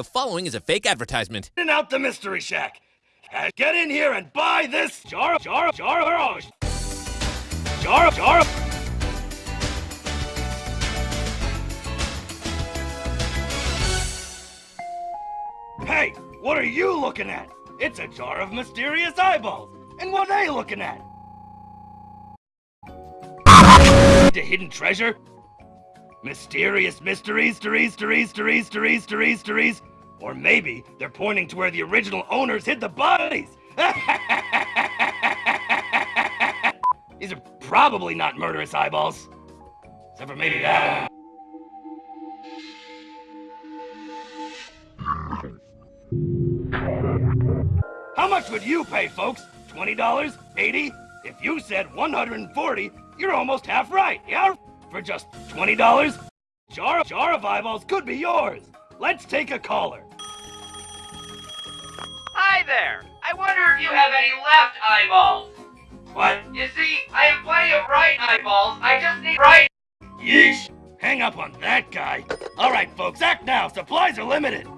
The following is a fake advertisement. In out the Mystery Shack. Get in here and buy this jar, of jar, of jar, of jar, of jar, jar. Hey, what are you looking at? It's a jar of mysterious eyeballs. And what are they looking at? The hidden treasure? Mysterious mysteries, mysteries, mysteries, mysteries, mysteries. Or maybe they're pointing to where the original owners hid the bodies. These are probably not murderous eyeballs. Except for maybe that one. How much would you pay, folks? $20? 80? If you said 140, you're almost half right, yeah? For just $20? Jar, jar of eyeballs could be yours. Let's take a caller. Hi there! I wonder if you have any left eyeballs. What? You see, I have plenty of right eyeballs. I just need right. Yeesh. Hang up on that guy. All right, folks, act now. Supplies are limited.